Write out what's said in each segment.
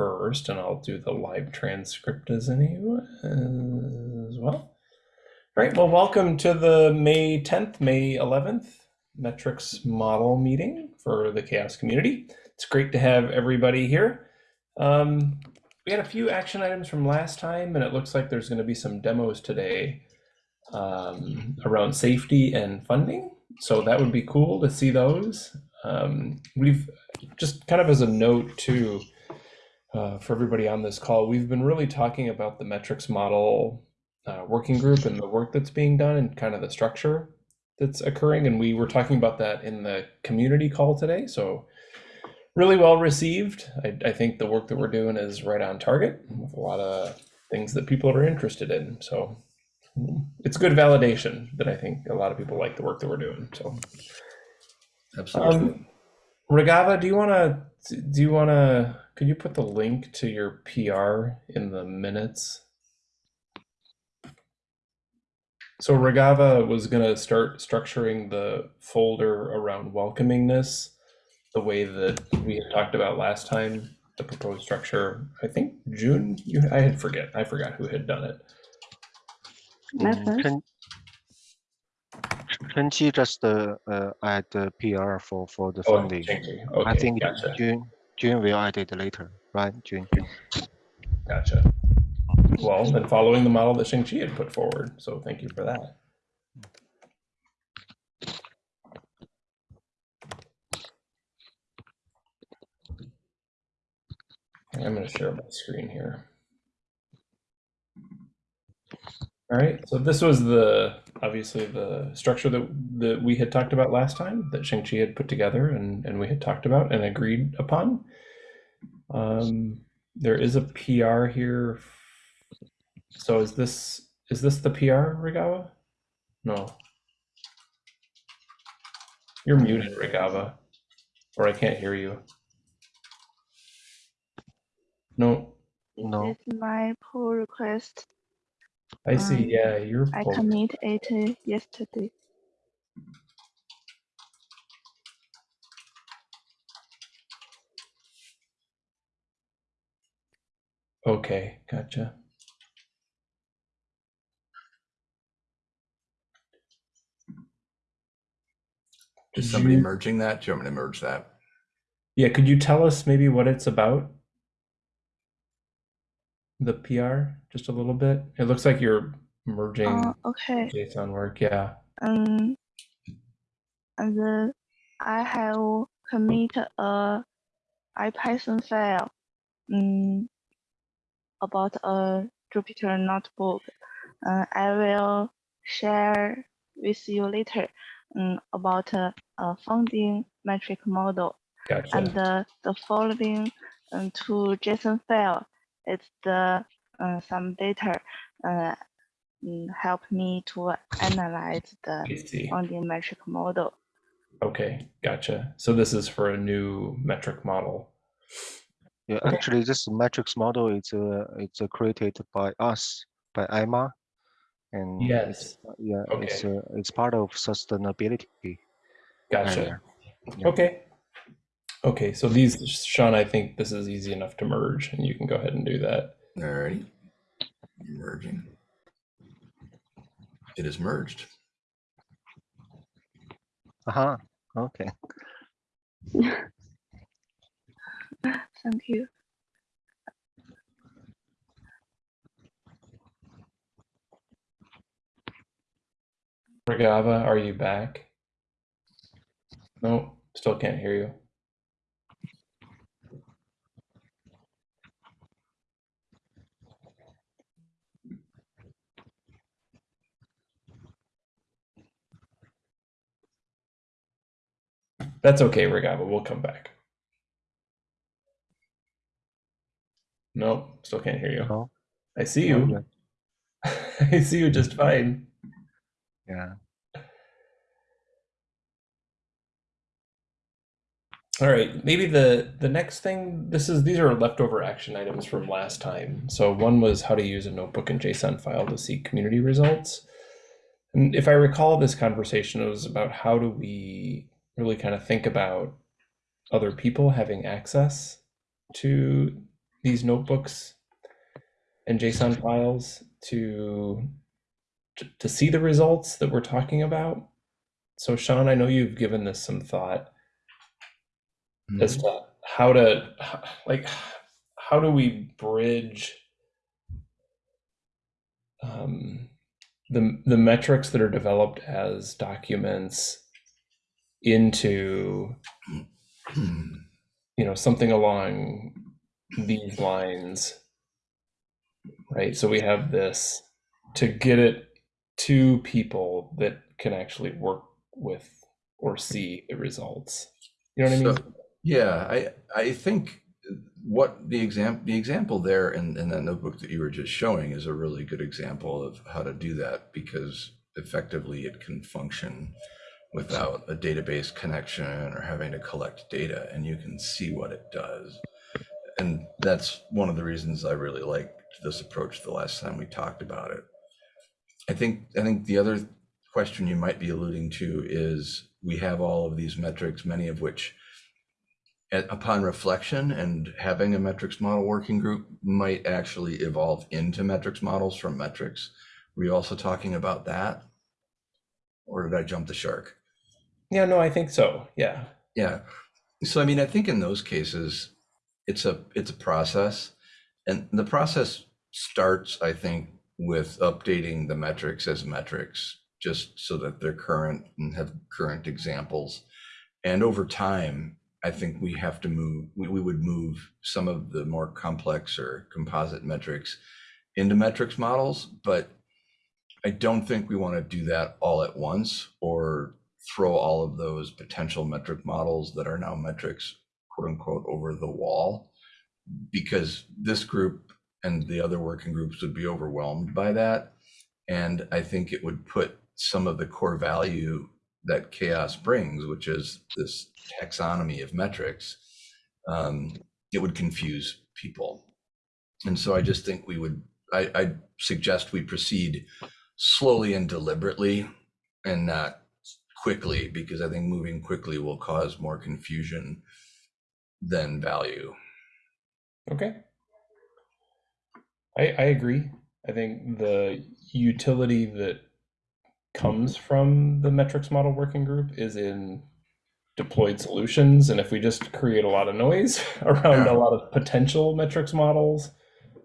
first, and I'll do the live transcript as any as well. All right, well, welcome to the May 10th, May 11th metrics model meeting for the CHAOSS community. It's great to have everybody here. Um, we had a few action items from last time, and it looks like there's going to be some demos today um, around safety and funding. So that would be cool to see those. Um, we've just kind of as a note too, uh, for everybody on this call, we've been really talking about the metrics model uh, working group and the work that's being done and kind of the structure that's occurring. And we were talking about that in the community call today. So really well received. I, I think the work that we're doing is right on target with a lot of things that people are interested in. So it's good validation that I think a lot of people like the work that we're doing. So Absolutely. um, Regava, do you want to, do you want to, could you put the link to your PR in the minutes? So Regava was going to start structuring the folder around welcomingness the way that we had talked about last time, the proposed structure. I think June, you, I had forget, I forgot who had done it. Can Chen, Chenqi just uh, uh, add the PR for for the Oh, funding. Chinky. I think gotcha, June June will add it later, right? June. gotcha. Well, then following the model that Shang-Chi had put forward, so thank you for that. I'm going to share my screen here. All right, so this was the, obviously the structure that, that we had talked about last time, that Shang-Chi had put together and, and we had talked about and agreed upon. Um, there is a PR here. So is this, is this the PR, Regawa? No. You're muted, Regava, or I can't hear you. No, No. It's my pull request. I see. Um, Yeah, you're. I pulled. commit it uh, yesterday. Okay, gotcha. Is Did somebody you- merging that? Do you want me to merge that? Yeah, could you tell us maybe what it's about? The PR, just a little bit. It looks like you're merging Uh, okay. JSON work. Yeah. Um, and then I have commit a IPython file um, about a Jupyter notebook. Uh, I will share with you later um, about uh, a funding metric model. Gotcha. And the, the following um, to JSON file, it's the uh, some data uh, mm, help me to analyze the funding metric model. Okay, gotcha. So this is for a new metric model. Yeah, Okay. actually, this metrics model is uh, it's uh, created by us by IMA, and it's, Yes. uh, yeah, it's uh, it's part of sustainability. Gotcha. area. Yeah. Okay. Okay, so these, Sean, I think this is easy enough to merge, and you can go ahead and do that. Alrighty. Merging. It is merged. Uh-huh. Okay. Thank you. Regava, are you back? No, still can't hear you. That's okay, Regava, we'll come back. Nope, still can't hear you. No. I see you. I see you just fine. Yeah. All right, maybe the the next thing this is these are leftover action items from last time. So one was how to use a notebook and JSON file to see community results. And if I recall this conversation, it was about how do we really kind of think about other people having access to these notebooks and JSON files to to, to see the results that we're talking about? So Sean, I know you've given this some thought as to how to like how do we bridge um, the the metrics that are developed as documents into you know something along these lines right? So we have this to get it to people that can actually work with or see the results. You know what i mean? Yeah, I I think what the example the example there in, in that notebook that you were just showing is a really good example of how to do that because effectively it can function without a database connection or having to collect data and you can see what it does. And that's one of the reasons I really liked this approach the last time we talked about it. I think I think the other question you might be alluding to is we have all of these metrics, many of which at, upon reflection and having a metrics model working group might actually evolve into metrics models from metrics. Were you also talking about that? Or did I jump the shark? yeah no i think so yeah Yeah. So I mean, I think in those cases, it's a it's a process, and the process starts, I think, with updating the metrics as metrics, just so that they're current and have current examples. And over time, I think we have to move. We, we would move some of the more complex or composite metrics into metrics models, but I don't think we want to do that all at once or throw all of those potential metric models that are now metrics, quote unquote, over the wall. Because this group and the other working groups would be overwhelmed by that. And I think it would put some of the core value that CHAOSS brings, which is this taxonomy of metrics, um, it would confuse people. And so I just think we would, I, I suggest we proceed slowly and deliberately and not quickly because I think moving quickly will cause more confusion than value. Okay. I I agree. I think the utility that comes from the metrics model working group is in deployed solutions. And if we just create a lot of noise around Yeah. a lot of potential metrics models,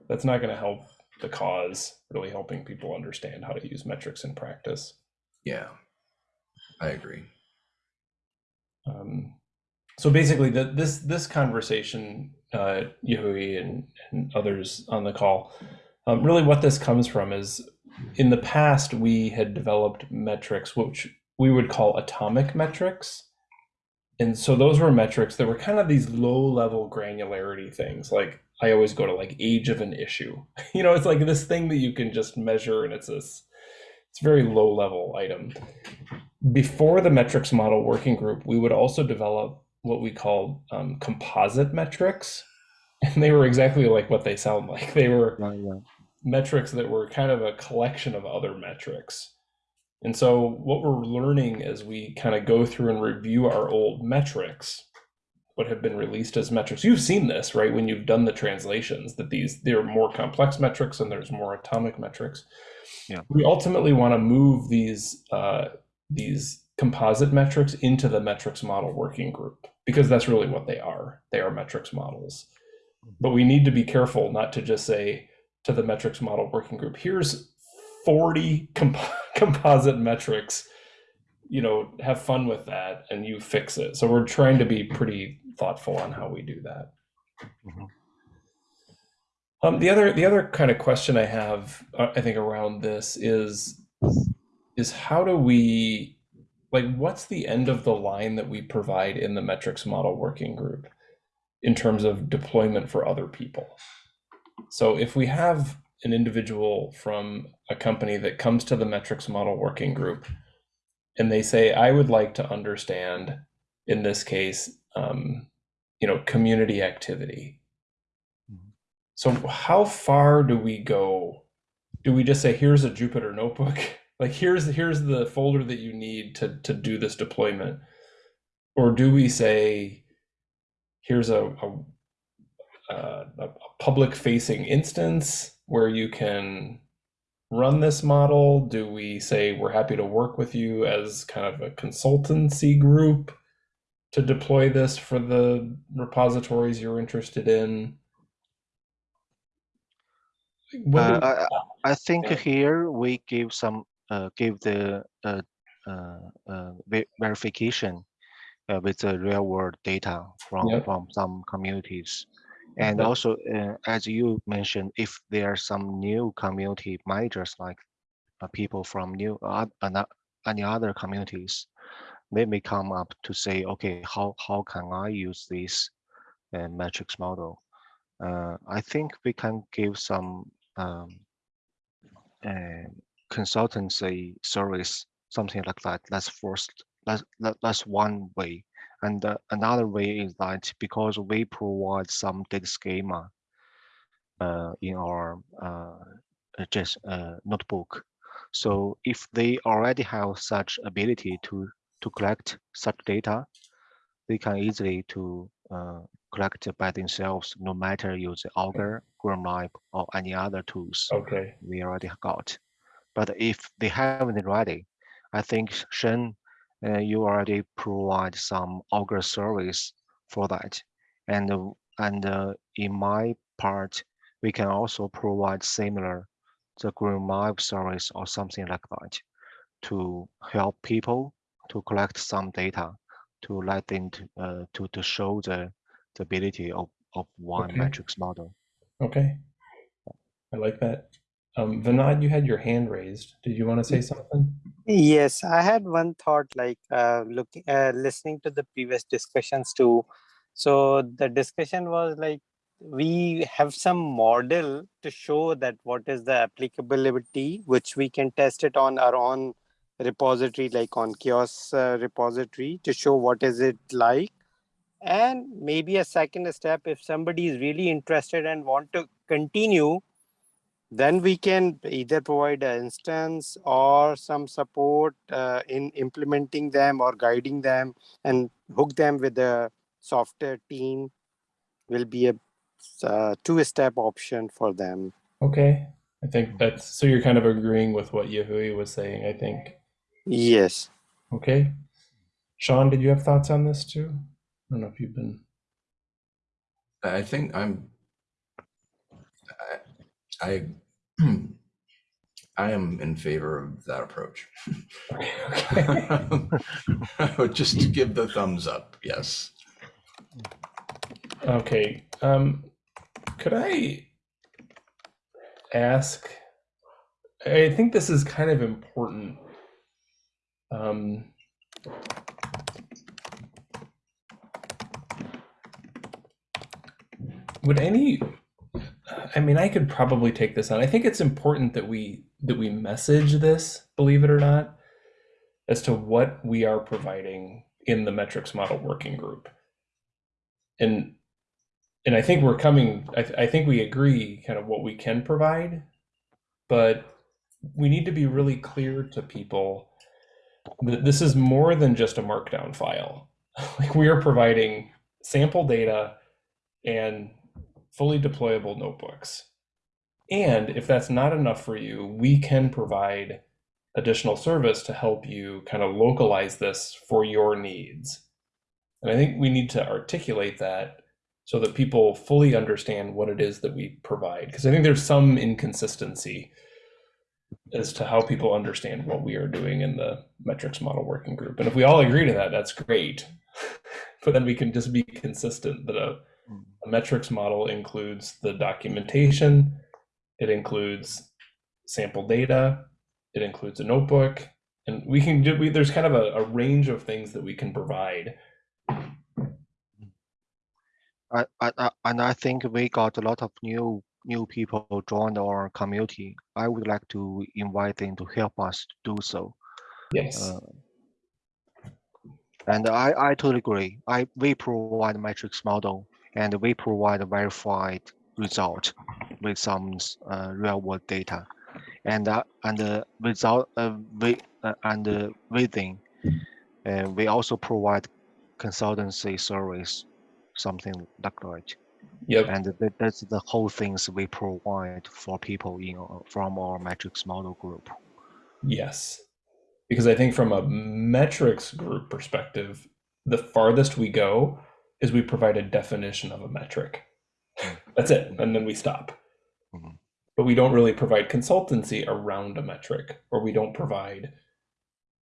that's not going to help the cause, really helping people understand how to use metrics in practice. Yeah, I agree. Um, so basically, the, this this conversation, uh, and, and others on the call, um, really what this comes from is in the past we had developed metrics which we would call atomic metrics, and so those were metrics that were kind of these low level granularity things. Like I always go to like age of an issue. You know, it's like this thing that you can just measure, and it's this it's very low level item before the metrics model working group, we would also develop what we call um, composite metrics. And they were exactly like what they sound like. They were metrics that were kind of a collection of other metrics. And so, what we're learning as we kind of go through and review our old metrics, what have been released as metrics, you've seen this, right? When you've done the translations, that these there are more complex metrics and there's more atomic metrics. Yeah. We ultimately want to move these uh, these composite metrics into the metrics model working group because that's really what they are. They are metrics models. But we need to be careful not to just say to the metrics model working group, here's 40 comp- composite metrics. You know, have fun with that and you fix it. So we're trying to be pretty thoughtful on how we do that. Mhm. Um, the other the other kind of question I have, uh, I think, around this is is how do we like what's the end of the line that we provide in the metrics model working group in terms of deployment for other people? So if we have an individual from a company that comes to the metrics model working group and they say, I would like to understand, in this case, um, you know, community activity. Mhm. So how far do we go? Do we just say, here's a Jupyter notebook? Like here's here's the folder that you need to to do this deployment? Or do we say, here's a, a uh, a public facing instance where you can run this model? Do we say we're happy to work with you as kind of a consultancy group to deploy this for the repositories you're interested in? Uh, I, I think Yeah. here we give some, give the, uh, uh, uh, ve- verification uh, with the real world data from, Yep. from some communities. And also, uh, as you mentioned, if there are some new community managers, like uh, people from new, uh, any other communities, they may come up to say, okay, how, how can I use this uh, metrics model? Uh, I think we can give some um, uh, consultancy service, something like that. That's first. That's that, that's one way. And uh, another way is that because we provide some data schema uh, in our uh, uh, just uh, notebook, so if they already have such ability to to collect such data, they can easily to uh, collect by themselves, no matter use Augur, GrimoireLab, or any other tools okay. we already got. But if they haven't ready, I think Shen, uh, you already provide some Augur service for that. And, uh, and uh, in my part, we can also provide similar the GrimoireLab service or something like that to help people to collect some data to let them to, uh, to, to show the, the ability of, of one Okay. matrix model. Okay. I like that. Um, Vinod, you had your hand raised. Did you want to say something? Yes, I had one thought like uh, looking, uh, listening to the previous discussions too. So the discussion was like we have some model to show that what is the applicability, which we can test it on our own repository, like on CHAOSS uh, repository, to show what is it like. And maybe a second step, if somebody is really interested and want to continue, then we can either provide an instance or some support uh, in implementing them or guiding them and hook them with a software team will be a uh, two-step option for them. Okay. I think that's so you're kind of agreeing with what Yahui was saying, I think. Yes. Okay. Sean, did you have thoughts on this too? I don't know if you've been I think I'm, I, I, I am in favor of that approach. okay. I would just give the thumbs up, yes. Okay. Um, could I ask? I think this is kind of important. Um, would any? I mean, I could probably take this on. I think it's important that we that we message this, believe it or not, as to what we are providing in the metrics model working group. And and I think we're coming. I, th- I think we agree kind of what we can provide, but we need to be really clear to people that this is more than just a markdown file. like we are providing sample data and fully deployable notebooks. And if that's not enough for you, we can provide additional service to help you kind of localize this for your needs. And I think we need to articulate that so that people fully understand what it is that we provide. Because I think there's some inconsistency as to how people understand what we are doing in the metrics model working group. And if we all agree to that, that's great. but then we can just be consistent that a, a metrics model includes the documentation, it includes sample data, it includes a notebook, and we can do, we, there's kind of a, a range of things that we can provide. I, I, I- and I think we got a lot of new new people joined our community. I would like to invite them to help us do so. Yes. Uh, and I, I totally agree. I we provide metrics model and we provide a verified result with some uh, real world data, and uh, and uh, without uh, we uh, and uh, within, uh, we also provide consultancy service, something like that. Yep. And that, that's the whole things we provide for people in from our metrics model group. Yes. Because I think from a metrics group perspective, the farthest we go is we provide a definition of a metric. That's it. And then we stop. Mhm. But we don't really provide consultancy around a metric, or we don't provide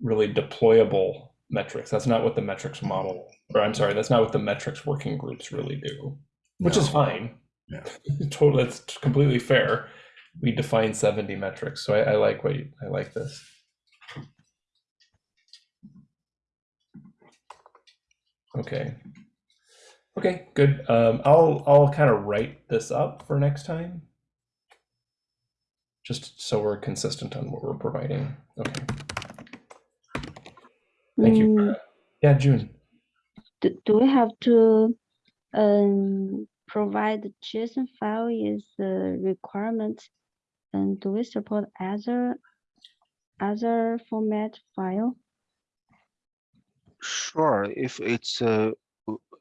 really deployable metrics. That's not what the metrics model, or I'm sorry, that's not what the metrics working groups really do, which is fine. Yeah. totally, that's completely fair. We define 70 metrics, so I, I like what you, I like this. Okay. Okay, good. Um, I'll I'll kind of write this up for next time. Just so we're consistent on what we're providing. Okay. Thank you. for Mm. Yeah, June. do, do we have to um, provide the JSON file is the requirement? And do we support other other format file? Sure, if it's uh, w-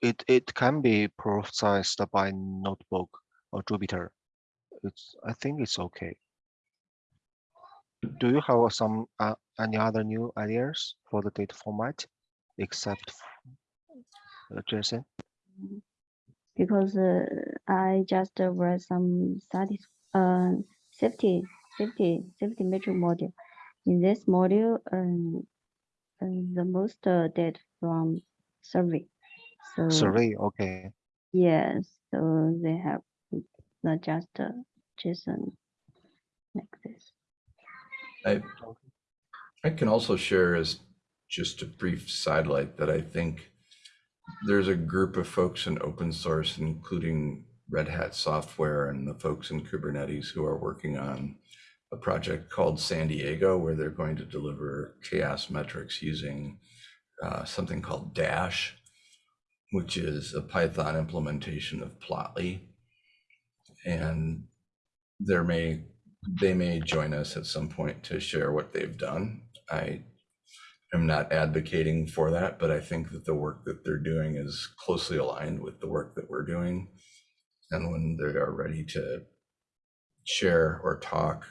it it can be processed by notebook or Jupyter. It's I think it's okay. Do you have some uh, any other new ideas for the data format except uh, JSON? Because uh, I just uh, read some studies, uh, safety, safety, safety metric module. In this module, um, um, the most uh, data from survey. So Survey, okay. yes, so they have not just uh, JSON like this. I, I can also share as just a brief sidelight that I think there's a group of folks in open source, including Red Hat software and the folks in Kubernetes who are working on a project called San Diego, where they're going to deliver CHAOSS metrics using uh, something called Dash, which is a Python implementation of Plotly. And there may they may join us at some point to share what they've done. I am not advocating for that, but I think that the work that they're doing is closely aligned with the work that we're doing. And when they are ready to share or talk,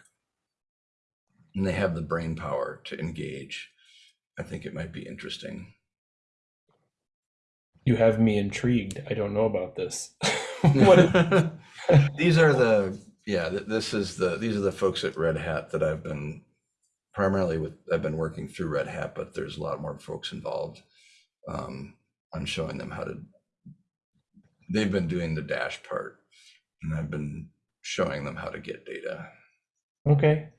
and they have the brain power to engage, I think it might be interesting. You have me intrigued. I don't know about this. what? These are the, yeah, this is the, these are the folks at Red Hat that I've been primarily with, I've been working through Red Hat, but there's a lot more folks involved. Um, I'm showing them how to, they've been doing the dash part and I've been showing them how to get data. Okay.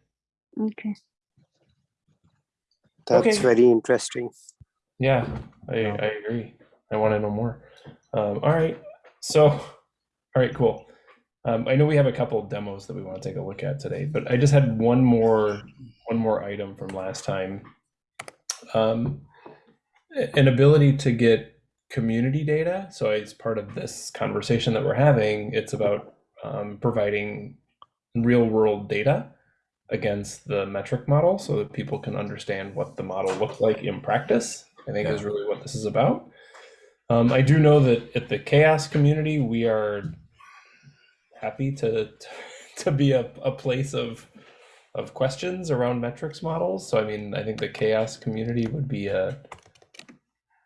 Okay. That's Okay. very interesting. Yeah, I, Yeah. I agree. I want to know more. Um, all right. So, all right, cool. Um, I know we have a couple demos that we want to take a look at today, but I just had one more one more item from last time. Um, an ability to get community data. So as part of this conversation that we're having, it's about um, providing real world data against the metric model so that people can understand what the model looked like in practice. I think is really what this is about. Um, I do know that at the CHAOSS community, we are happy to to be a, a place of of questions around metrics models. So I mean, I think the CHAOSS community would be a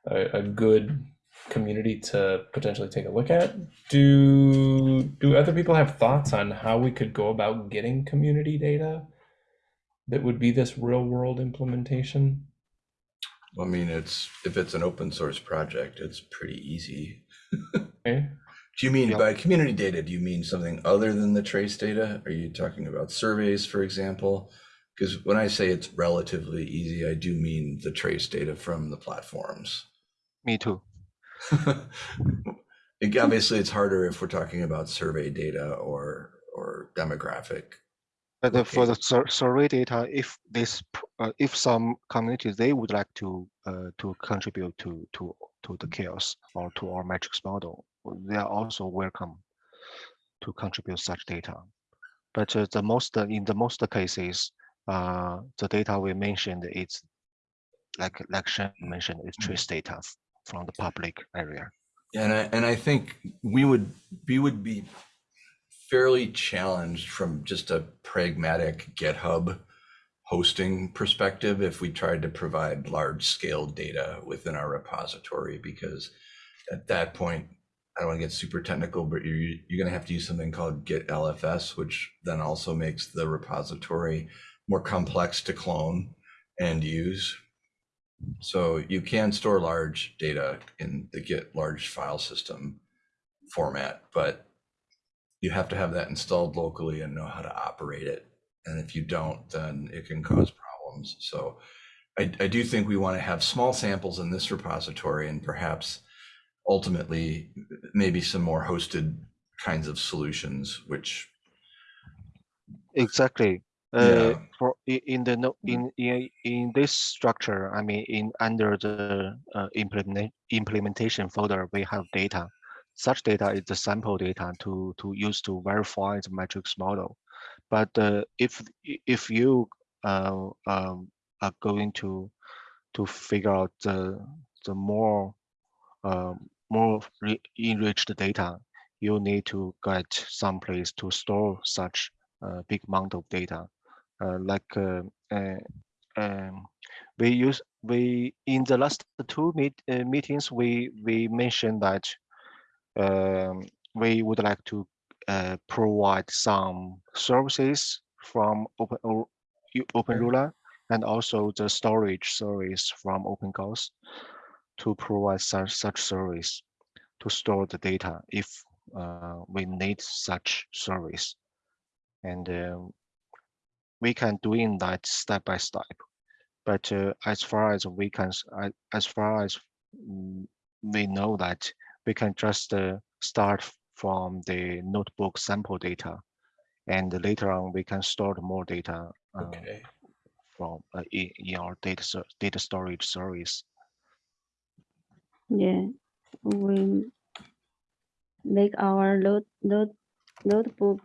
a, a good community to potentially take a look at. Do do other people have thoughts on how we could go about getting community data that would be this real world implementation? I mean, it's, if it's an open source project, it's pretty easy. Okay. Do you mean by community data, do you mean something other than the trace data? Are you talking about surveys, for example? Because when I say it's relatively easy, I do mean the trace data from the platforms. Me too. Like, Obviously, it's harder if we're talking about survey data or, or demographic. Uh, for the sur- survey data, if this, uh, if some communities, they would like to, uh, to contribute to, to, to the CHAOSS or to our metrics model, they are also welcome to contribute such data. But uh, the most, uh, in the most cases, uh, the data we mentioned is like, like Shen mentioned, it's trace data from the public area. And I, and I think we would, we would be fairly challenged from just a pragmatic GitHub hosting perspective if we tried to provide large scale data within our repository, because at that point, I don't want to get super technical, but you're, you're going to have to use something called Git LFS, which then also makes the repository more complex to clone and use. So you can store large data in the Git large file system format, but you have to have that installed locally and know how to operate it. And if you don't, then it can cause problems. So I, I do think we want to have small samples in this repository and perhaps ultimately maybe some more hosted kinds of solutions, which Exactly. Uh, Yeah. for in the no in in in this structure, I mean, in under the uh, implement implementation folder, we have data. Such data is the sample data to to use to verify the matrix model. But uh, if if you uh, um, are going to to figure out the the more um, more enriched data, you need to get some place to store such uh, big amount of data. Uh, like uh, um, we use we in the last two meet, meetings we we mentioned that um, we would like to uh, provide some services from open O- U- open Okay. ruler and also the storage service from openGauss to provide such such service to store the data if uh, we need such service and uh, we can do in that step by step but uh, as far as we can as far as mm, we know that we can just uh, start from the notebook sample data and later on we can store more data uh, Okay. from uh, in, in our data data storage service Yeah, we make our load, load, notebook.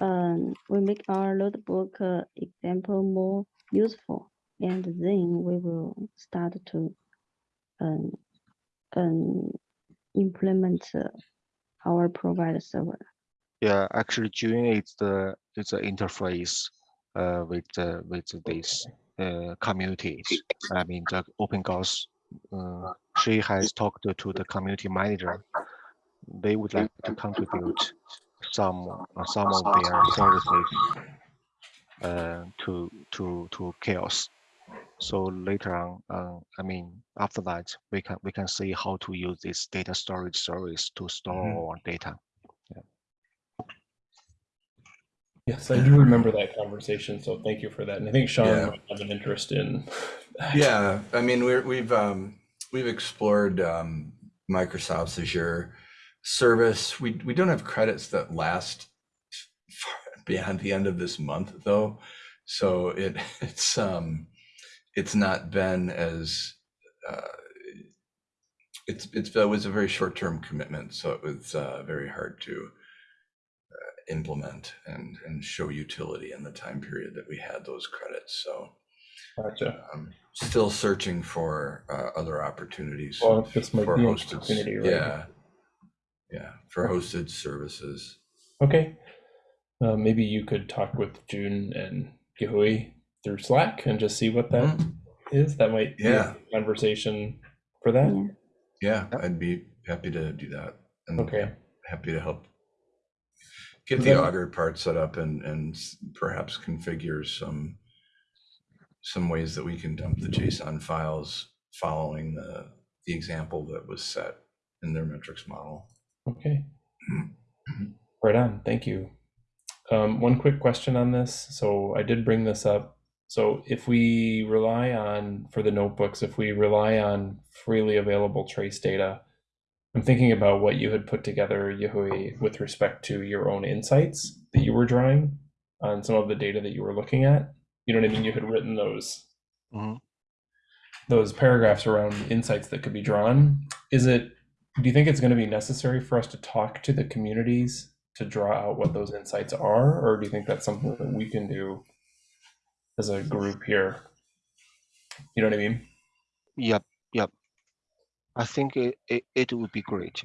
Um, we make our notebook uh, example more useful, and then we will start to um, um, implement uh, our provider server. yeah actually June is the is the interface uh, with uh, with these uh, communities i mean the openGauss uh, she has talked to the community manager. They would like to contribute some uh, some of their services uh, to to to CHAOSS so later on uh, i mean after that we can we can see how to use this data storage service to store Mhm. our data Yes, I do remember that conversation. So thank you for that. And I think Sean Yeah. might have an interest in. Yeah, I mean, we're, we've um, we've explored um, Microsoft's Azure service. We we don't have credits that last beyond the end of this month, though. So it it's um, it's not been as uh, it's it's it was a very short term commitment, so it was uh, very hard to uh, implement and and show utility in the time period that we had those credits. So. Gotcha. I'm still searching for uh, other opportunities Well, for hosted. right? Yeah, yeah, for hosted services. Okay. Uh, maybe you could talk with June and Gihui through Slack and just see what that is. Mhm. That might be Yeah. a conversation for that. Yeah. Yeah, I'd be happy to do that. And Okay. happy to help get the that- Augur part set up and and perhaps configure some some ways that we can dump the JSON files following the the example that was set in their metrics model. Okay. Right on. Thank you. Um, one quick question on this. So I did bring this up. So if we rely on, for the notebooks, if we rely on freely available trace data, I'm thinking about what you had put together, Yahui, with respect to your own insights that you were drawing on some of the data that you were looking at. You know what I mean? You had written those Mhm. those paragraphs around insights that could be drawn. Is it do you think it's going to be necessary for us to talk to the communities to draw out what those insights are or do you think that's something that we can do as a group here you know what i mean Yep, yep. I think it, it, it would be great.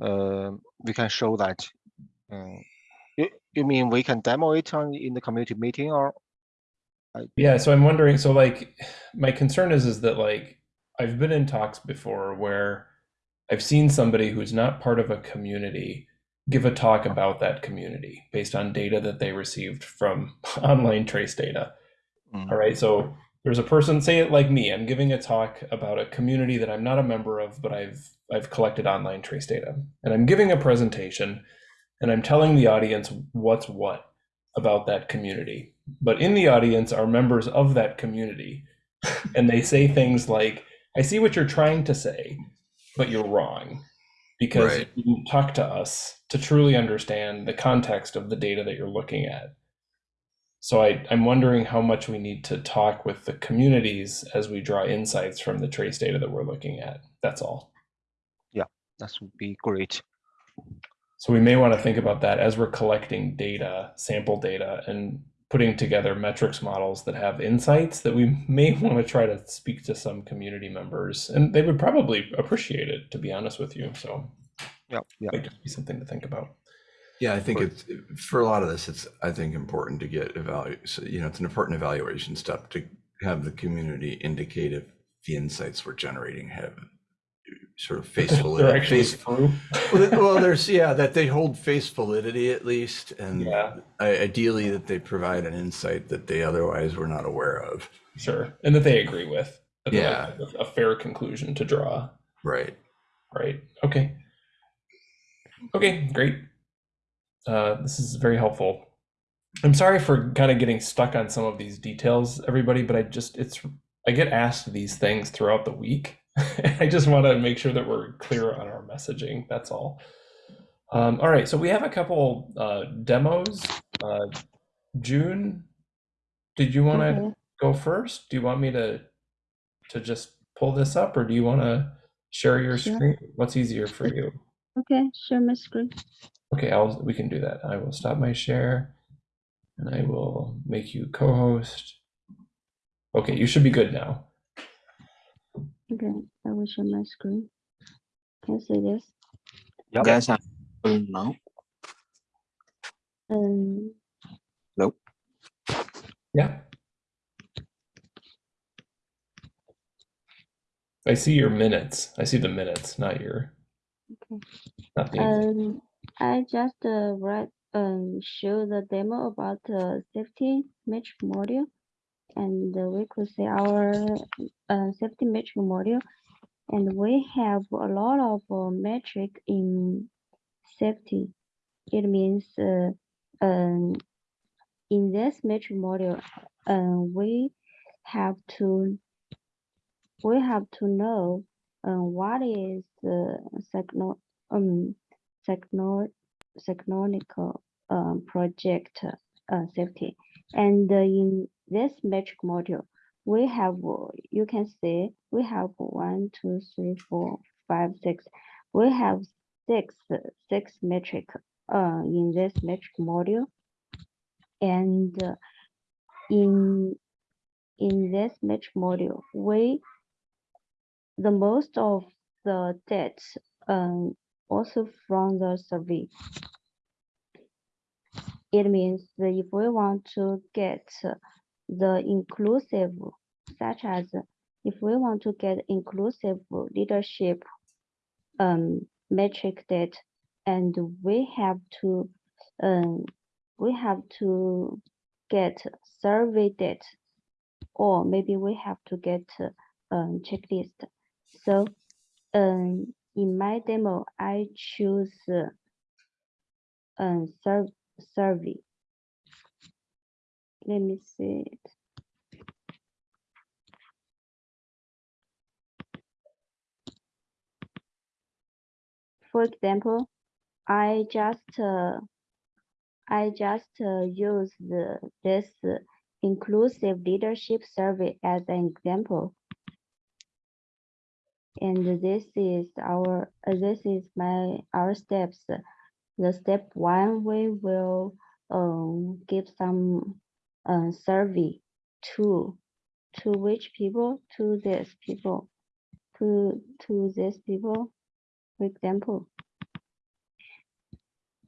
Um, we can show that. Uh, you, you mean we can demo it on in the community meeting or? Yeah, so I'm wondering, so like my concern is is that like I've been in talks before where I've seen somebody who's not part of a community give a talk about that community based on data that they received from online trace data. Mm. All right, so there's a person, say it like me, I'm giving a talk about a community that I'm not a member of, but I've I've collected online trace data. And I'm giving a presentation and I'm telling the audience what's what about that community. But in the audience are members of that community. and they say things like, I see what you're trying to say, but you're wrong. Because Right. you didn't talk to us to truly understand the context of the data that you're looking at. So I, I'm wondering how much we need to talk with the communities as we draw insights from the trace data that we're looking at. That's all. Yeah, that would be great. So we may want to think about that as we're collecting data, sample data, and putting together metrics models that have insights that we may want to try to speak to some community members. And they would probably appreciate it, to be honest with you. So Yeah, yeah. might just be something to think about. Yeah, I think it's for a lot of this. It's I think important to get evaluate. So, you know, it's an important evaluation step to have the community indicate if the insights we're generating have sort of face They're validity. actually Face, true. well, well, there's yeah that they hold face validity at least, and Yeah. ideally that they provide an insight that they otherwise were not aware of. Sure. And that they agree with. Yeah. have A fair conclusion to draw. Right. Right. Okay. Okay, great. Uh, this is very helpful. I'm sorry for kind of getting stuck on some of these details, everybody, but I just, it's, I get asked these things throughout the week. I just want to make sure that we're clear on our messaging. That's all. Um, all right. So we have a couple uh, demos. Uh, June, did you want to Okay. go first? Do you want me to to just pull this up, or do you want to share your screen? What's easier for you? Okay, share my screen. Okay, I'll we can do that. I will stop my share, and I will make you co-host. Okay, you should be good now. Okay, I will share my screen. Can you see this? Yep. Guys, I'm full now. Um, Yeah. I see your minutes. I see the minutes, not your, Um, I just uh, write um show the demo about uh, safety metric module, and uh, we could see our uh, safety metric module, and we have a lot of uh, metric in safety. It means uh, um, in this metric module, uh, we have to we have to know uh, what is the techno um um, project uh, safety? And uh, in this metric module we have you can see we have one two three four five six. We have six six metric uh, in this metric module. And uh, in in this metric module we the most of the debt um, also from the survey. It means that if we want to get the inclusive, such as if we want to get inclusive leadership um, metric debt, and we have to um, we have to get survey data, or maybe we have to get um, checklist. So um, in my demo, I choose uh, um, survey. Let me see it. For example, I just uh, I just uh, use the, this inclusive leadership survey as an example. And this is our, uh, this is my, our steps. The step one, we will um, give some uh, survey to, to which people, to this people. to to these people. For example,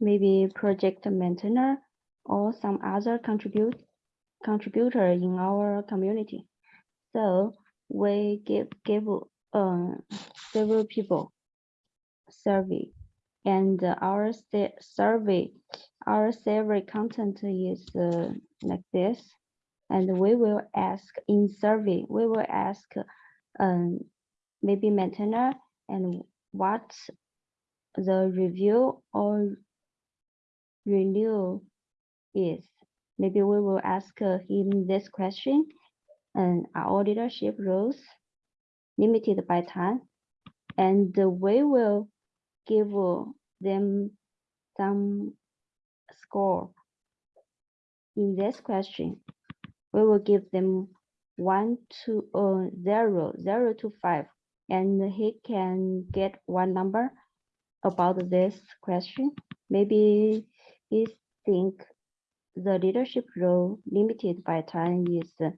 maybe project maintainer or some other contribute contributor in our community. So we give give uh, several people survey and our survey our survey content is uh, like this. And we will ask in survey we will ask um, maybe maintainer and what the review or renew is. Maybe we will ask him this question and our leadership roles limited by time and we will give them some score in this question we will give them one to uh, zero zero to five and he can get one number about this question maybe he think the leadership role limited by time is uh,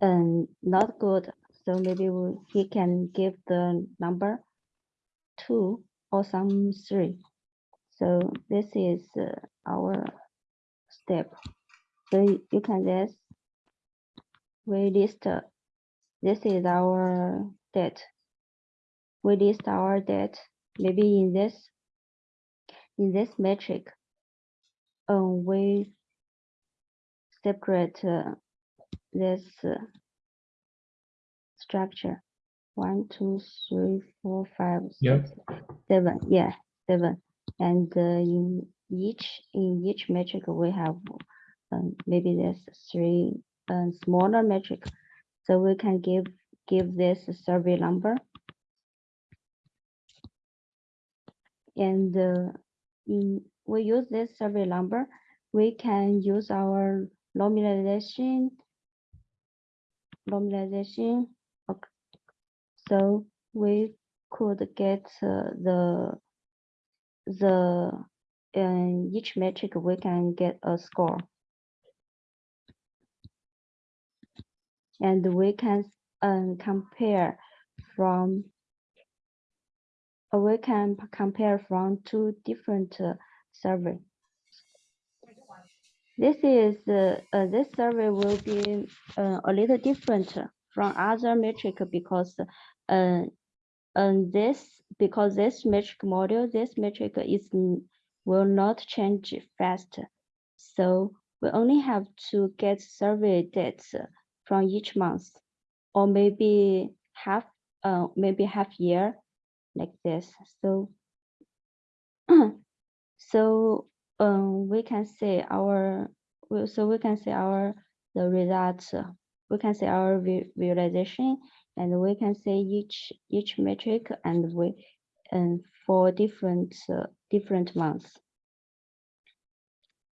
um, not good. So maybe we, he can give the number two or some three. So this is uh, our step. So you can just we list uh, this is our debt. We list our debt maybe in this in this metric. Um, we separate uh, this uh, structure. One, two, three, four, five, Yep. six, seven. Yeah, seven. And uh, in each in each metric we have um, maybe there's three um, smaller metric. So we can give give this a survey number. And uh, in we use this survey number, we can use our normalization normalization. So we could get uh, the the in each metric we can get a score. And we can um, compare from uh, we can compare from two different uh, survey. This is uh, uh, this survey will be uh, a little different from other metric because uh, and this because this metric model this metric is will not change fast. So we only have to get survey dates from each month or maybe half uh maybe half year like this. So so um we can say our so we can say our the results we can say our vi- visualization and we can say each each metric and we and for different uh, different months.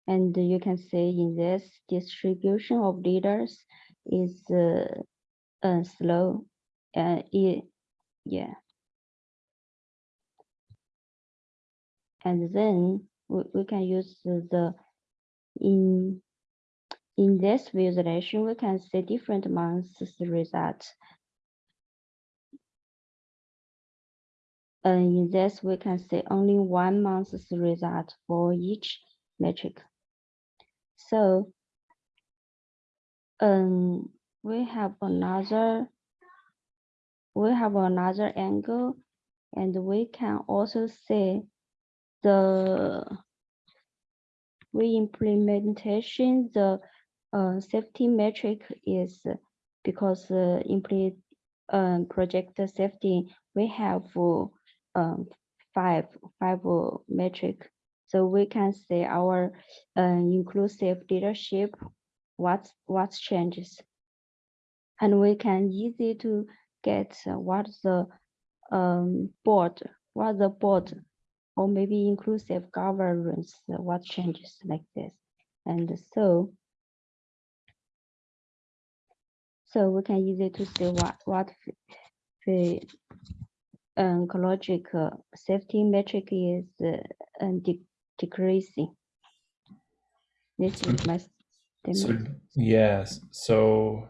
And you can say in this distribution of leaders is uh, uh slow uh it, yeah. And then we, we can use the- in in this visualization we can see different months result and in this we can see only one month's result for each metric. So um we have another we have another angle and we can also see the re-implementation, the uh, safety metric is because uh, implement um, project safety, we have uh, um, five five metric. So we can say our uh, inclusive leadership, what what changes, and we can easy to get what the um, board, what the board or maybe inclusive governance, what changes like this. And so, so we can easy to see what, what the um, safety metric is uh, de- decreasing. This is my So yes, so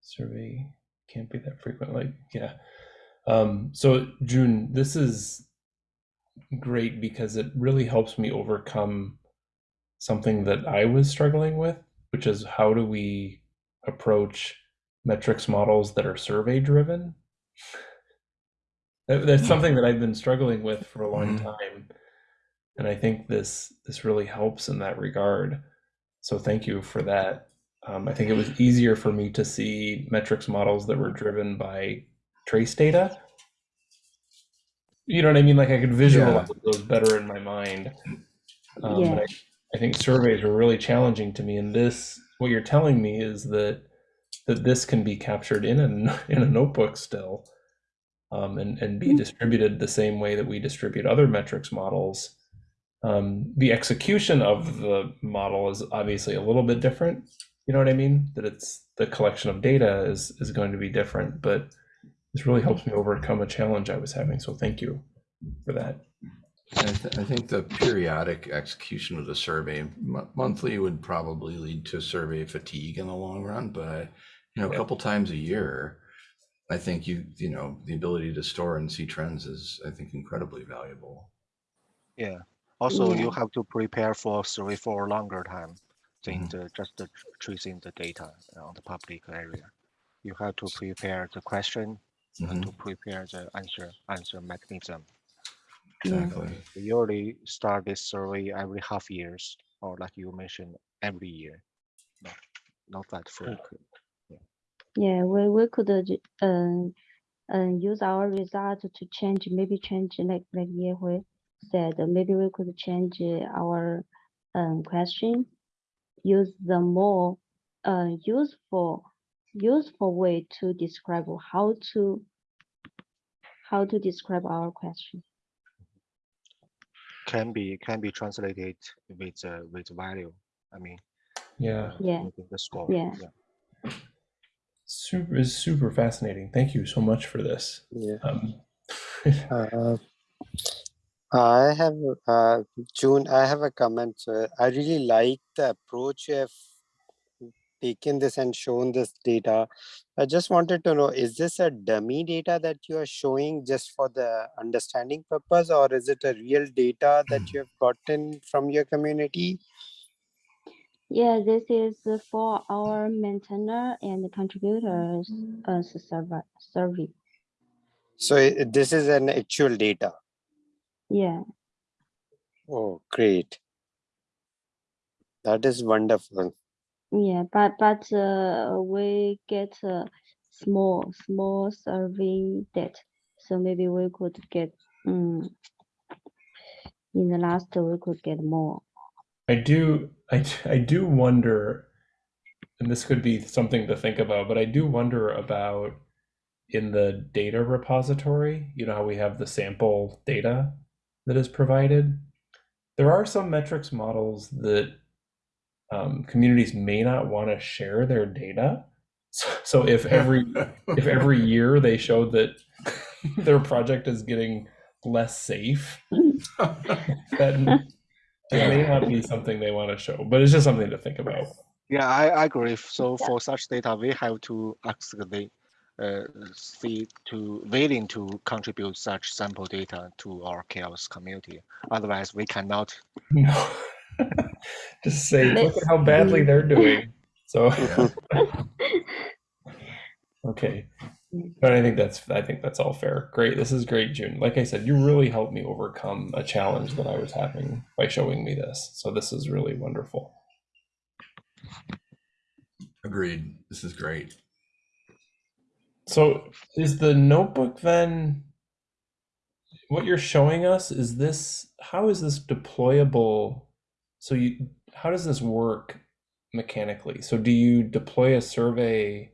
survey can't be that frequent. Like, yeah. Um, so June, this is great because it really helps me overcome something that I was struggling with, which is how do we approach metrics models that are survey driven? That- That's something that I've been struggling with for a long Mhm. time. And I think this this really helps in that regard. So thank you for that. Um, I think it was easier for me to see metrics models that were driven by trace data. You know what I mean? Like I could visualize those better in my mind. Um, Yeah. I, I think surveys were really challenging to me. And this, what you're telling me is that that this can be captured in a in a notebook still, um, and and be Mm. distributed the same way that we distribute other metrics models. Um, the execution of the model is obviously a little bit different. You know what I mean? That it's the collection of data is is going to be different, but this really helps me overcome a challenge I was having. So thank you for that. I, th- I think the periodic execution of the survey mo- monthly would probably lead to survey fatigue in the long run. But you know, a Yeah. couple times a year, I think you you know the ability to store and see trends is I think incredibly valuable. Yeah. Also, you have to prepare for survey for a longer time than Mhm. the, just the tracing the data uh, on the public area. You have to prepare the question and to mm-hmm. prepare the answer answer mechanism. Yeah. Exactly. We usually start this survey every half years, or like you mentioned, every year. Not, not that hmm. frequent. Yeah, we, we could uh, ju- um, um, use our result to change, maybe change like like Yehui said, maybe we could change our um, question, use the more uh, useful useful way to describe how to how to describe our question. Can be can be translated with uh, with value. I mean, Yeah, Yeah, the score. Yeah. Super is super fascinating. Thank you so much for this. Yeah. Um, Uh, I have uh, June. I have a comment. So I really like the approach you have taken this and shown this data. I just wanted to know: is this a dummy data that you are showing just for the understanding purpose, or is it a real data that you have gotten from your community? Yeah, this is for our maintainer and contributors uh, server survey. So this is an actual data. Yeah, Oh, great! That is wonderful. yeah, but but uh, we get a small small survey data, so maybe we could get um, in the last we could get more. I do, I, I do wonder, and this could be something to think about, but I do wonder about in the data repository, you know how we have the sample data that is provided. There are some metrics models that um, communities may not want to share their data. So, so if every if every year they show that their project is getting less safe, then it may not be something they want to show. But it's just something to think about. Yeah, I, I agree. So for such data, we have to ask the uh, see to willing to contribute such sample data to our CHAOSS community. Otherwise, we cannot. No. Just say, look at how badly they're doing. So, okay. But I think that's I think that's all fair. Great. This is great, June. Like I said, you really helped me overcome a challenge that I was having by showing me this. So this is really wonderful. Agreed. This is great. So is the notebook then what you're showing us is this how is this deployable so you how does this work mechanically so do you deploy a survey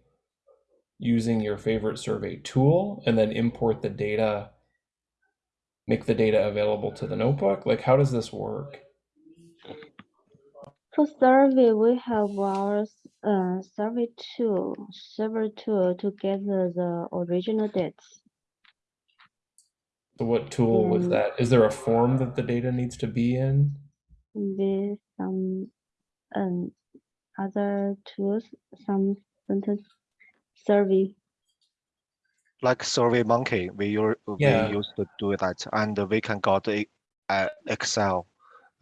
using your favorite survey tool and then import the data make the data available to the notebook like how does this work For survey, we have our uh, survey tool, server tool to gather the original dates. so what tool was Mm. that is there a form that the data needs to be in with some um other tools, some sentence survey. like SurveyMonkey, we use Yeah. we used to do that, and we can got a, a Excel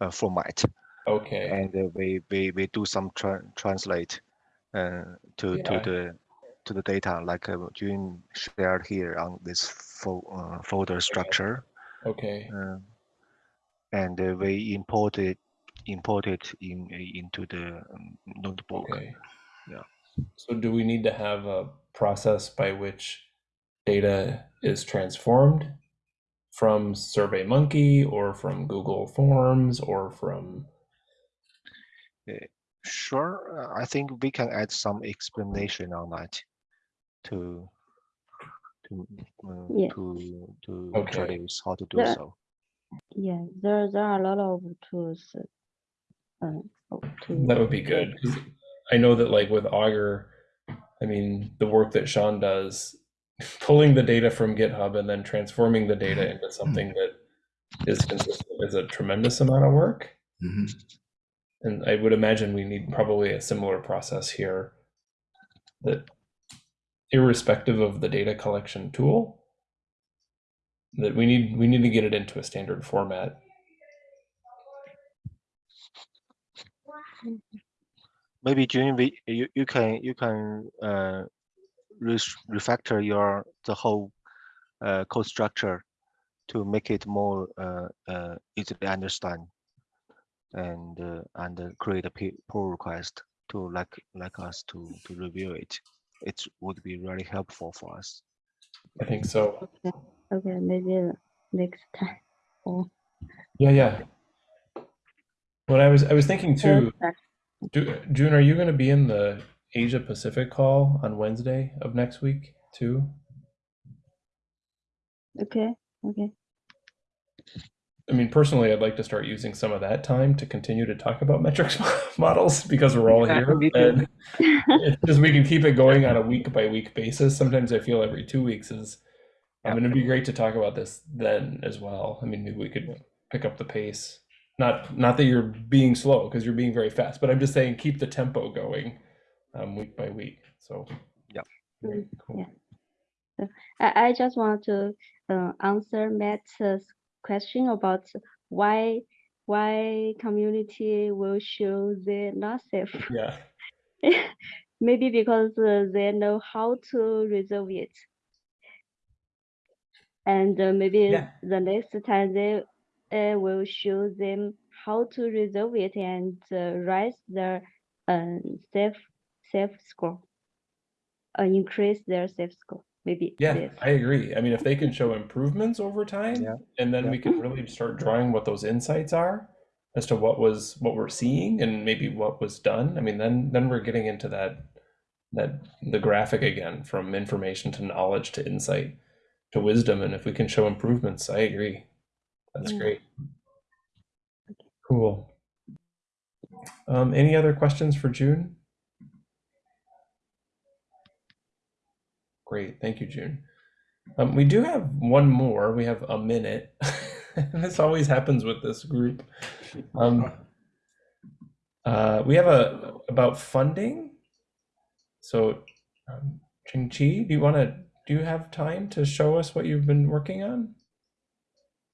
uh, format, Okay. and uh, we we we do some tra translate uh, to Yeah. to the to the data like uh, June shared here on this fo uh, folder structure, Okay. uh, and uh, we import it import it in into the um, notebook. Okay. Yeah. So do we need to have a process by which data is transformed from SurveyMonkey or from Google Forms or from Sure, uh, I think we can add some explanation on that to to uh, Yeah. to to Okay. introduce how to do Yeah. so. Yeah, there there are a lot of tools. Uh, oh, to that would be good. 'Cause I know that like with Augur, I mean the work that Sean does, pulling the data from GitHub and then transforming the data into something that is consistent is a tremendous amount of work. Mhm. And I would imagine we need probably a similar process here that irrespective of the data collection tool, that we need we need to get it into a standard format. Maybe during we you, you can you can uh res- refactor your the whole uh code structure to make it more uh uh easily understand and uh, and uh, create a pull request to like like us to to review it. It would be really helpful for us. I think so. Okay, okay, maybe next time. Or Yeah, yeah. What I was I was thinking too, Perfect. June, are you going to be in the Asia Pacific call on Wednesday of next week too? Okay, okay. I mean, personally, I'd like to start using some of that time to continue to talk about metrics models because we're all Yeah, here. me. And it's just we can keep it going on a week by week basis. Sometimes I feel every two weeks is. I mean, it'd be great to talk about this then as well. I mean, maybe we could pick up the pace. Not not that you're being slow because you're being very fast, but I'm just saying keep the tempo going, um, week by week. So. Yeah. Great, cool. Yeah. I, I just want to uh, answer Matt's question about why why community will show they're not safe. Yeah. Maybe because uh, they know how to resolve it. And uh, maybe Yeah. the next time they uh, will show them how to resolve it and uh, raise their um, safe safe score, uh, increase their safe score. Maybe Yeah, this. I agree. I mean, if they can show improvements over time, Yeah, and then yeah. we can really start drawing what those insights are as to what was what we're seeing and maybe what was done. I mean, then then we're getting into that that the graphic again from information to knowledge to insight to wisdom. And if we can show improvements, I agree. That's Yeah. great. Cool. Um, any other questions for June? Great, thank you, June. Um, we do have one more. We have a minute. this always happens with this group. Um, uh, we have a about funding. So, um, Ching Chi, do you want to? Do you have time to show us what you've been working on?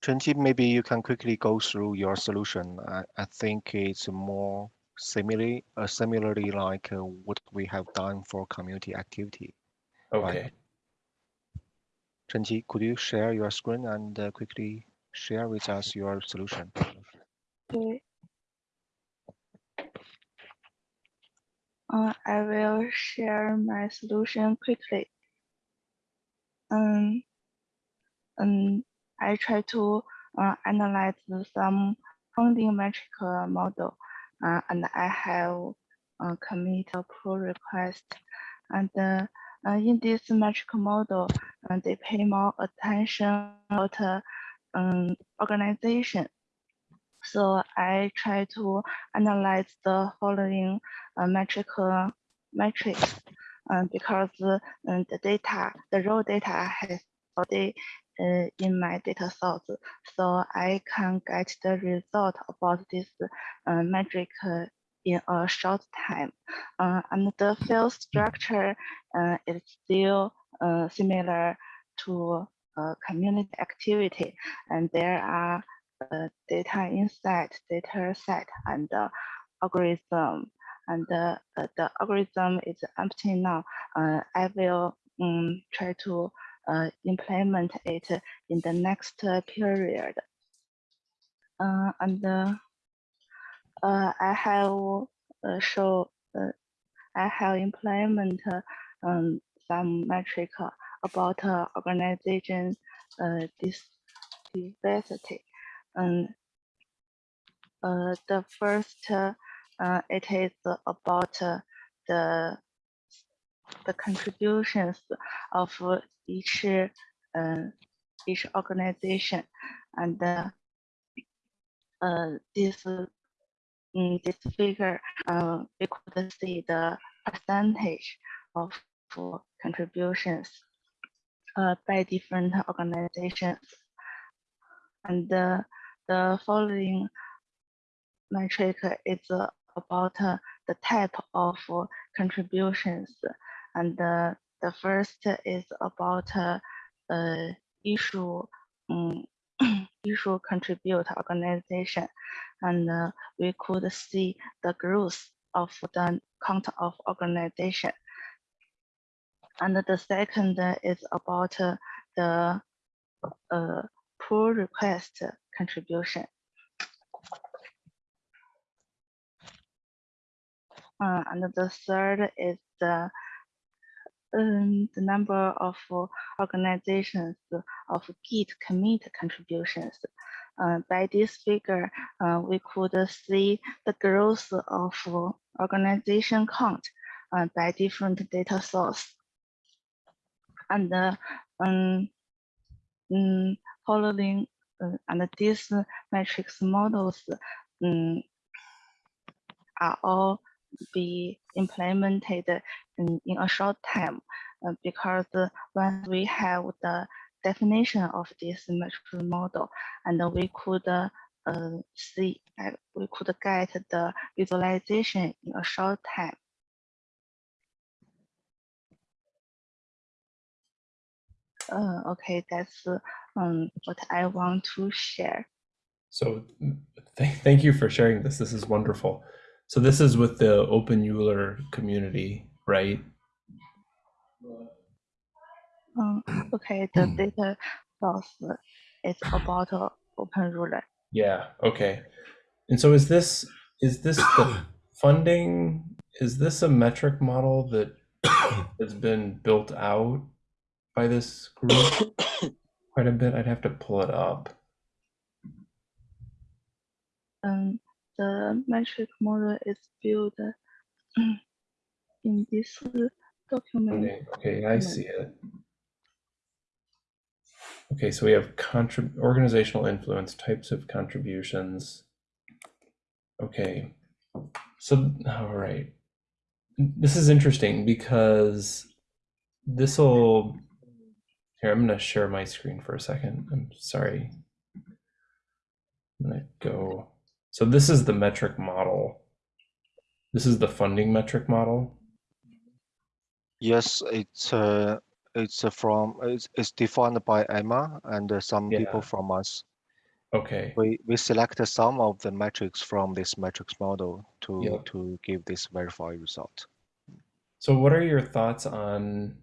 Chenji, maybe you can quickly go through your solution. I, I think it's more similarly, uh, similarly like uh, what we have done for community activity. Okay. Chenji, could you share your screen and uh, quickly share with us your solution? Okay. Uh, I will share my solution quickly. Um, um, I try to uh, analyze some funding metric model, uh, and I have uh, commit a pull request. And uh, uh, in this metric model, uh, they pay more attention about uh, um, organization. So I try to analyze the following uh, metric metrics because the data, the raw data has already uh, in my data source. So I can get the result about this uh, metric uh, in a short time. Uh, and the field structure uh, is still uh, similar to community activity, and there are data insight, data set, and algorithm. And the algorithm is empty now. I will um, try to implement it in the next uh, period. Uh, and uh, uh, I have uh, show uh, I have implement uh, um, some metric uh, about uh, organization uh, diversity. And uh, the first, uh, uh, it is about uh, the the contributions of each uh, each organization, and uh, uh, this in this figure, uh, we could see the percentage of uh, contributions uh, by different organizations. And the, the following metric is uh, about uh, the type of uh, contributions. And uh, the first is about uh, issue um, issue contribute organization and uh, we could see the growth of the count of organization. And the second is about uh, the uh, pull request contribution. Uh, and the third is the um, the number of uh, organizations of Git commit contributions. Uh, by this figure, uh, we could see the growth of uh, organization count uh, by different data source. And uh, um, mm, following and these metrics models um, are all be implemented in, a short time uh, because once we have the definition of this metric model and we could uh, see uh, we could get the visualization in a short time. Uh, okay, that's um, what I want to share. So th thank you for sharing this. This is wonderful. So this is with the Open Euler community, right? Um, okay, the data source is about openEuler. Yeah. Okay. And so is this is this the funding? Is this a metric model that has been built out by this group quite a bit? I'd have to pull it up. Um, the metric model is built in this document. Okay, okay, I see it. Okay, so we have contrib organizational influence, types of contributions. Okay, so all right. This is interesting because this will. Here, I'm going to share my screen for a second. I'm sorry. I'm going to go. So this is the metric model. This is the funding metric model. Yes, it's uh, it's uh, from it's, it's defined by Emma and uh, some Yeah. people from us. Okay. We we selected some of the metrics from this metrics model to to give this verified result. So what are your thoughts on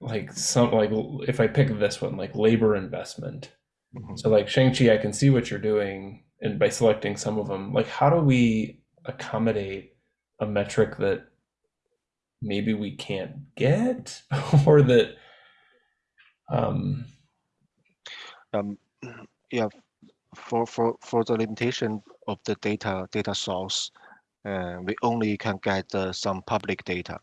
like some like if I pick this one, like labor investment? Mhm. So like Shang-Chi, I can see what you're doing and by selecting some of them, like how do we accommodate a metric that maybe we can't get or that um Um, yeah, for for for the limitation of the data data source, uh, we only can get uh, some public data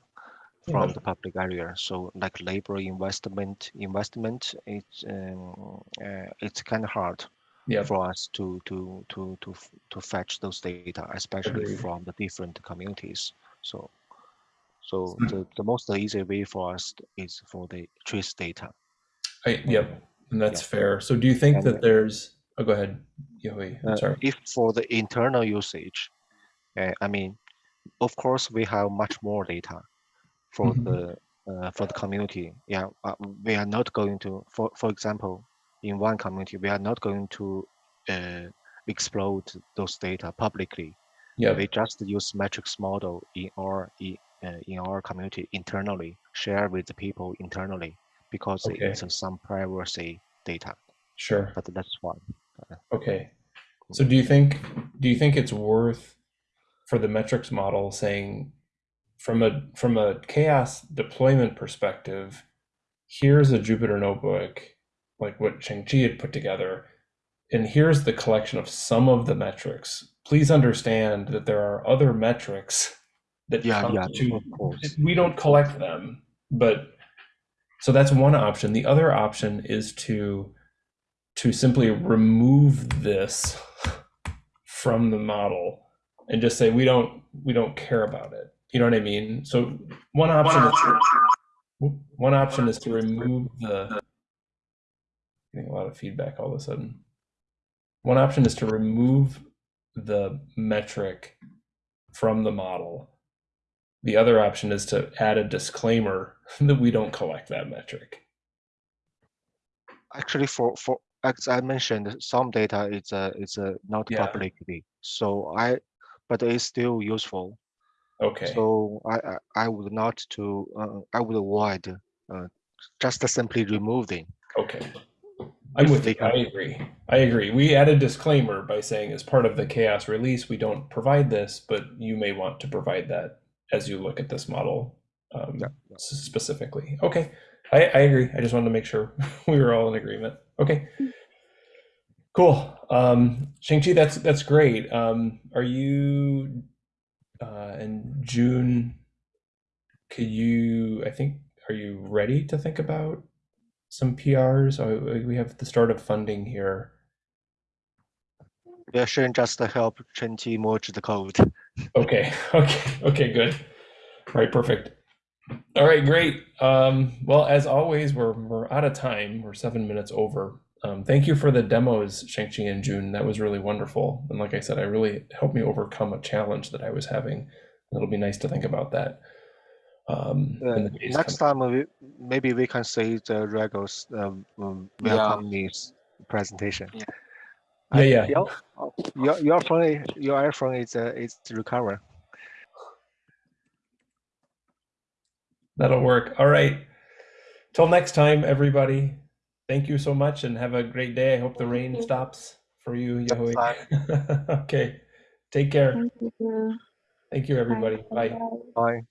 from Yeah. the public area. So like labor investment investment, it's um, uh, it's kind of hard yeah, for us to to to to to fetch those data, especially Agreed. from the different communities. So so Hmm. the, the most easy way for us is for the trace data. I yep, and that's Yeah. fair. So do you think And, that there's oh go ahead, Yui, I'm Uh, sorry. if for the internal usage, uh, I mean, of course, we have much more data for Mhm. the uh, for the community. Yeah, uh, we are not going to, for for example, in one community, we are not going to uh, exploit those data publicly. Yeah. We just use metrics model in our in our community internally, share with the people internally because Okay. it's uh, some privacy data. Sure. But that's fine. Okay. So do you think do you think it's worth for the metrics model saying from a from a CHAOSS deployment perspective, here's a Jupyter notebook, like what Shang-Chi had put together, and here's the collection of some of the metrics. Please understand that there are other metrics that Yeah, yeah, constitute of course. we don't collect them, but so that's one option. The other option is to to simply remove this from the model and just say we don't we don't care about it. You know what I mean? So one option is to, one option is to remove the getting a lot of feedback all of a sudden. One option is to remove the metric from the model. The other option is to add a disclaimer that we don't collect that metric. Actually, for for as I mentioned, some data is uh, is uh, not Yeah. publicly, so I, but it's still useful. Okay. So I I, I would not to uh, I would avoid uh, just simply removing. Okay. I'm with you. I agree. I agree. We add a disclaimer by saying as part of the CHAOSS release, we don't provide this, but you may want to provide that as you look at this model um, Yeah, yeah. specifically. Okay. I, I agree. I just wanted to make sure we were all in agreement. Okay. Cool. Um, Shang-Chi, that's that's great. Um, are you uh, in June? Could you? I think. Are you ready to think about some PRs? Oh, we have the start of funding here. Yeah, should just help Chenqi merge the code. Okay. Okay. Okay. Good. All right. Perfect. All right. Great. Um, well, as always, we're we're out of time. We're seven minutes over. Um, thank you for the demos, Shang-Chi and June. That was really wonderful. And like I said, I really helped me overcome a challenge that I was having. It'll be nice to think about that. Um, Uh, in the days next time, we, maybe we can say the Regos um, um, welcome news presentation. Yeah, Uh, yeah. Your, your your phone, i- your iPhone is uh, is recover. That'll work. All right. Till next time, everybody. Thank you so much and have a great day. I hope the rain stops for you, Yahui. okay. Take care. Thank you. Thank you, everybody. Bye. Bye. Bye.